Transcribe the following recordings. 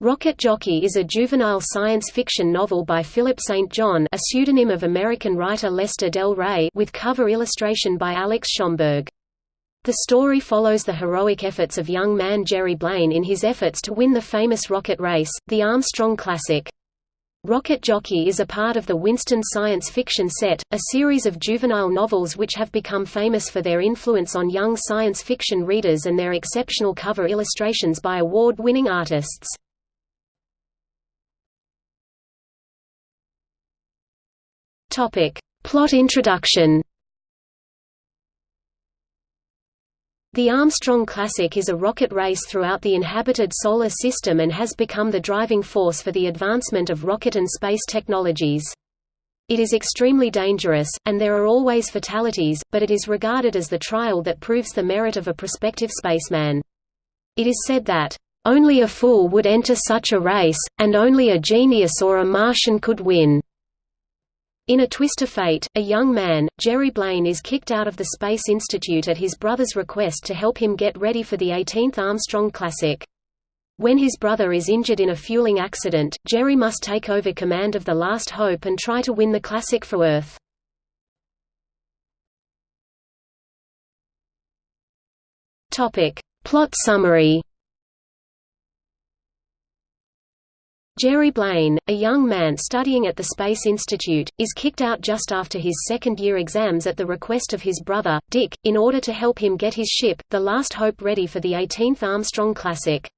Rocket Jockey is a juvenile science fiction novel by Philip St. John a pseudonym of American writer Lester Del Rey with cover illustration by Alex Schomburg. The story follows the heroic efforts of young man Jerry Blaine in his efforts to win the famous rocket race, the Armstrong Classic. Rocket Jockey is a part of the Winston science fiction set, a series of juvenile novels which have become famous for their influence on young science fiction readers and their exceptional cover illustrations by award-winning artists. Topic. Plot introduction The Armstrong Classic is a rocket race throughout the inhabited Solar System and has become the driving force for the advancement of rocket and space technologies. It is extremely dangerous, and there are always fatalities, but it is regarded as the trial that proves the merit of a prospective spaceman. It is said that, "...only a fool would enter such a race, and only a genius or a Martian could win." In a twist of fate, a young man, Jerry Blaine is kicked out of the Space Institute at his brother's request to help him get ready for the 18th Armstrong Classic. When his brother is injured in a fueling accident, Jerry must take over command of the Last Hope and try to win the Classic for Earth. Plot summary Jerry Blaine, a young man studying at the Space Institute, is kicked out just after his second-year exams at the request of his brother, Dick, in order to help him get his ship, the Last Hope ready for the 18th Armstrong Classic.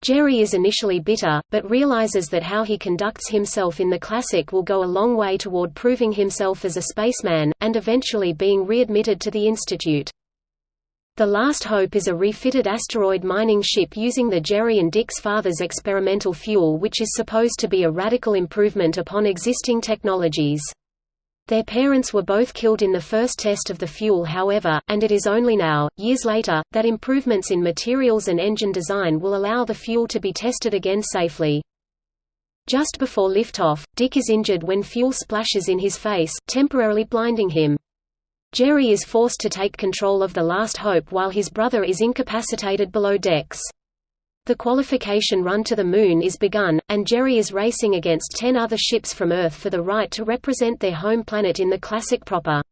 Jerry is initially bitter, but realizes that how he conducts himself in the Classic will go a long way toward proving himself as a spaceman, and eventually being readmitted to the Institute. The Last Hope is a refitted asteroid mining ship using the Jerry and Dick's father's experimental fuel which is supposed to be a radical improvement upon existing technologies. Their parents were both killed in the first test of the fuel however, and it is only now, years later, that improvements in materials and engine design will allow the fuel to be tested again safely. Just before liftoff, Dick is injured when fuel splashes in his face, temporarily blinding him. Jerry is forced to take control of the Last Hope while his brother is incapacitated below decks. The qualification run to the Moon is begun, and Jerry is racing against ten other ships from Earth for the right to represent their home planet in the Classic proper.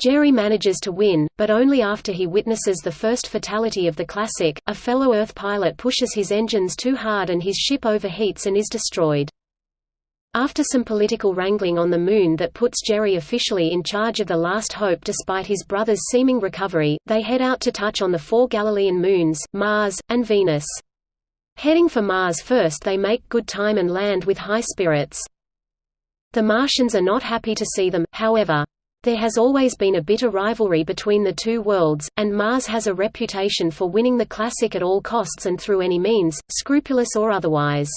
Jerry manages to win, but only after he witnesses the first fatality of the Classic, a fellow Earth pilot pushes his engines too hard and his ship overheats and is destroyed. After some political wrangling on the Moon that puts Jerry officially in charge of the Last Hope despite his brother's seeming recovery, they head out to touch on the four Galilean moons, Mars, and Venus. Heading for Mars first they make good time and land with high spirits. The Martians are not happy to see them, however. There has always been a bitter rivalry between the two worlds, and Mars has a reputation for winning the Classic at all costs and through any means, scrupulous or otherwise.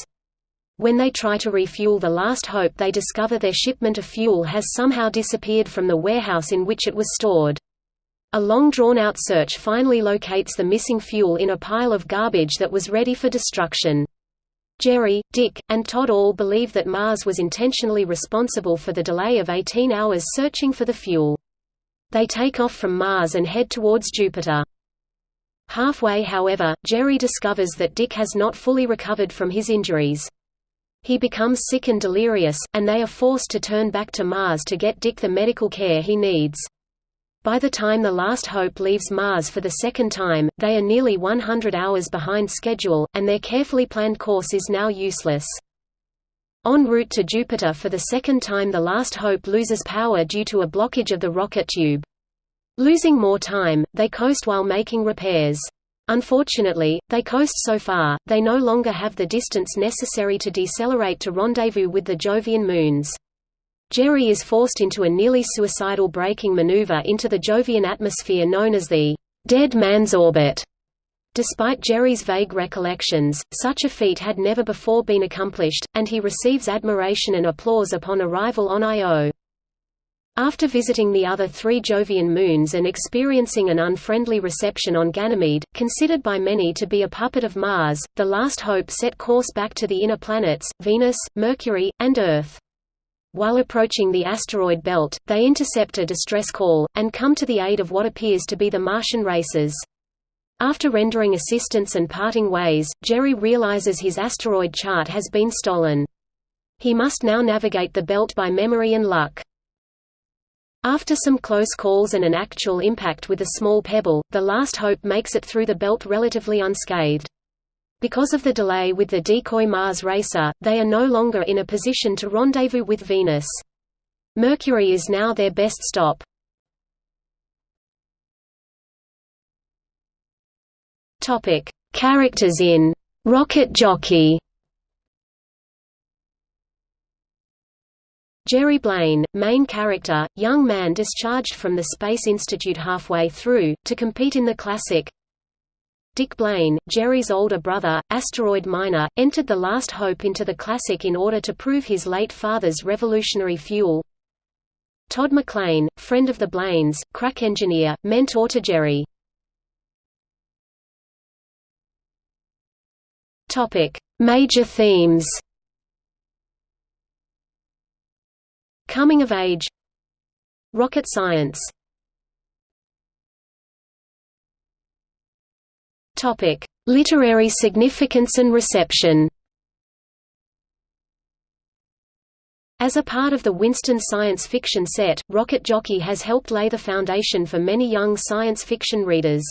When they try to refuel the last hope they discover their shipment of fuel has somehow disappeared from the warehouse in which it was stored. A long drawn-out search finally locates the missing fuel in a pile of garbage that was ready for destruction. Jerry, Dick, and Todd all believe that Mars was intentionally responsible for the delay of 18 hours searching for the fuel. They take off from Mars and head towards Jupiter. Halfway however, Jerry discovers that Dick has not fully recovered from his injuries. He becomes sick and delirious, and they are forced to turn back to Mars to get Dick the medical care he needs. By the time the last hope leaves Mars for the second time, they are nearly 100 hours behind schedule, and their carefully planned course is now useless. En route to Jupiter for the second time the last hope loses power due to a blockage of the rocket tube. Losing more time, they coast while making repairs. Unfortunately, they coast so far, they no longer have the distance necessary to decelerate to rendezvous with the Jovian moons. Jerry is forced into a nearly suicidal braking maneuver into the Jovian atmosphere known as the «dead man's orbit». Despite Jerry's vague recollections, such a feat had never before been accomplished, and he receives admiration and applause upon arrival on Io. After visiting the other three Jovian moons and experiencing an unfriendly reception on Ganymede, considered by many to be a puppet of Mars, the last hope set course back to the inner planets, Venus, Mercury, and Earth. While approaching the asteroid belt, they intercept a distress call, and come to the aid of what appears to be the Martian races. After rendering assistance and parting ways, Jerry realizes his asteroid chart has been stolen. He must now navigate the belt by memory and luck. After some close calls and an actual impact with a small pebble, the last hope makes it through the belt relatively unscathed. Because of the delay with the decoy Mars racer, they are no longer in a position to rendezvous with Venus. Mercury is now their best stop. Characters in Rocket Jockey. Jerry Blaine, main character, young man discharged from the Space Institute halfway through, to compete in the classic Dick Blaine, Jerry's older brother, asteroid miner, entered the Last Hope into the Classic in order to prove his late father's revolutionary fuel. Todd McLean, friend of the Blaines, crack engineer, mentor to Jerry. Major themes Coming of age Rocket science Topic: Literary significance and reception. As a part of the Winston science fiction set, Rocket Jockey has helped lay the foundation for many young science fiction readers.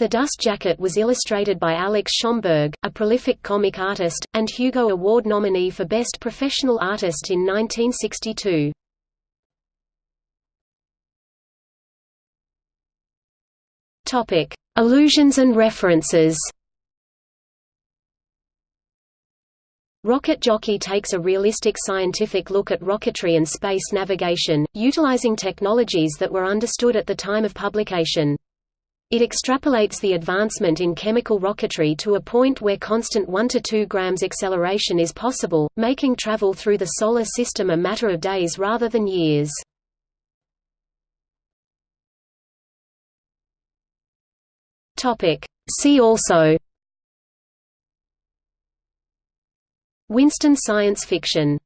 The Dust Jacket was illustrated by Alex Schomburg, a prolific comic artist, and Hugo Award nominee for Best Professional Artist in 1962. Topic: Allusions and references. Rocket Jockey takes a realistic scientific look at rocketry and space navigation, utilizing technologies that were understood at the time of publication. It extrapolates the advancement in chemical rocketry to a point where constant 1 to 2 grams acceleration is possible, making travel through the Solar System a matter of days rather than years. Topic. See also Winston science fiction